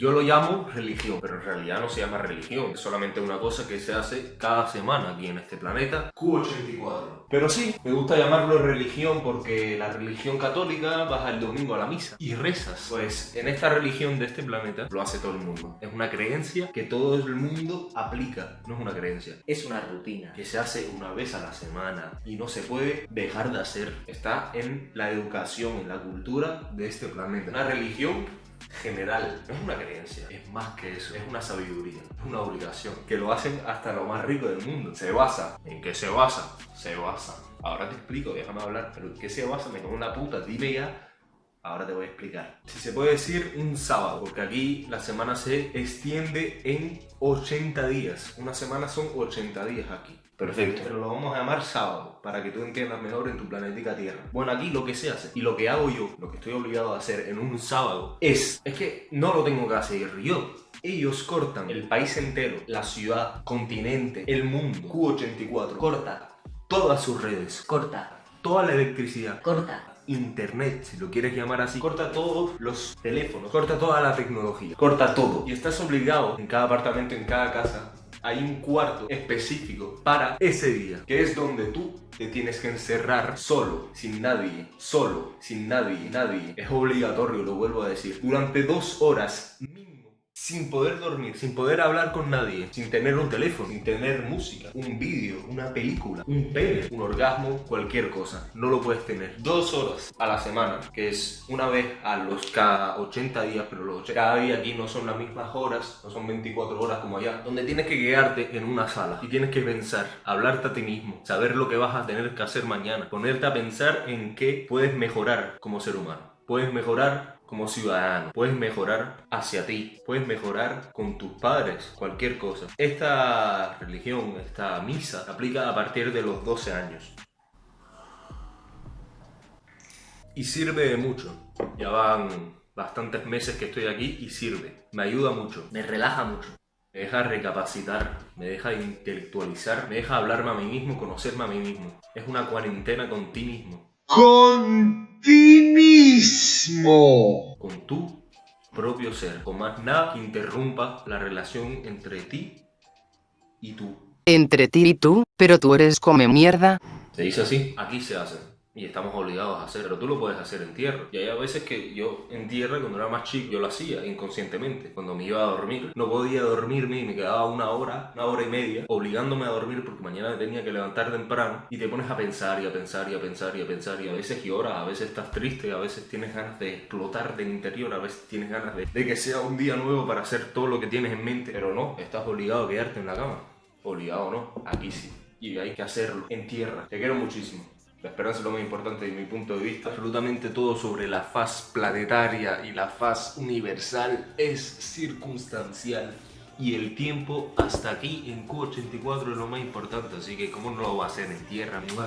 Yo lo llamo religión, pero en realidad no se llama religión. Es solamente una cosa que se hace cada semana aquí en este planeta. Q84. Pero sí, me gusta llamarlo religión porque la religión católica vas el domingo a la misa y rezas. Pues en esta religión de este planeta lo hace todo el mundo. Es una creencia que todo el mundo aplica. No es una creencia. Es una rutina. Que se hace una vez a la semana y no se puede dejar de hacer. Está en la educación, en la cultura de este planeta. Una religión general, no es una creencia, es más que eso, es una sabiduría, es una obligación, que lo hacen hasta lo más rico del mundo. Se basa, ¿en qué se basa? Se basa. Ahora te explico, déjame hablar, pero ¿en qué se basa? Me como una puta, dime ya. Ahora te voy a explicar. Si se puede decir un sábado, porque aquí la semana se extiende en 80 días. Una semana son 80 días aquí. Perfecto. Pero lo vamos a llamar sábado, para que tú entiendas mejor en tu planética Tierra. Bueno, aquí lo que se hace, y lo que hago yo, lo que estoy obligado a hacer en un sábado, es, es que no lo tengo que hacer yo. Ellos cortan el país entero, la ciudad, continente, el mundo, Q84, corta todas sus redes, Corta. toda la electricidad, Corta. Internet, si lo quieres llamar así, corta todos los teléfonos, corta toda la tecnología, corta todo. Y estás obligado en cada apartamento, en cada casa, hay un cuarto específico para ese día, que es donde tú te tienes que encerrar solo, sin nadie, solo, sin nadie, nadie. Es obligatorio, lo vuelvo a decir, durante dos horas mínimo. Sin poder dormir, sin poder hablar con nadie, sin tener un teléfono, sin tener música, un vídeo, una película, un pene, un orgasmo, cualquier cosa. No lo puedes tener. Dos horas a la semana, que es una vez a los cada 80 días, pero los 80 cada día aquí no son las mismas horas, no son 24 horas como allá, donde tienes que quedarte en una sala y tienes que pensar, hablarte a ti mismo, saber lo que vas a tener que hacer mañana, ponerte a pensar en qué puedes mejorar como ser humano. Puedes mejorar como ciudadano, puedes mejorar hacia ti, puedes mejorar con tus padres, cualquier cosa. Esta religión, esta misa, aplica a partir de los 12 años. Y sirve de mucho. Ya van bastantes meses que estoy aquí y sirve. Me ayuda mucho. Me relaja mucho. Me deja recapacitar, me deja intelectualizar, me deja hablarme a mí mismo, conocerme a mí mismo. Es una cuarentena con ti mismo. Con ti mismo. con tu propio ser, con más nada que interrumpa la relación entre ti y tú. Entre ti y tú, pero tú eres come mierda. ¿Se dice así? Aquí se hace. Y estamos obligados a hacer, pero tú lo puedes hacer en tierra. Y hay a veces que yo en tierra, cuando era más chico, yo lo hacía inconscientemente. Cuando me iba a dormir, no podía dormirme y me quedaba una hora, una hora y media, obligándome a dormir porque mañana me tenía que levantar temprano. Y te pones a pensar y a pensar y a pensar y a pensar. Y a veces lloras, a veces estás triste, a veces tienes ganas de explotar del interior, a veces tienes ganas de, de que sea un día nuevo para hacer todo lo que tienes en mente. Pero no, estás obligado a quedarte en la cama. Obligado no, aquí sí. Y hay que hacerlo en tierra. Te quiero muchísimo. La esperanza es lo más importante de mi punto de vista. Absolutamente todo sobre la faz planetaria y la faz universal es circunstancial. Y el tiempo hasta aquí en Q84 es lo más importante, así que cómo no lo va a hacer en tierra, amigo.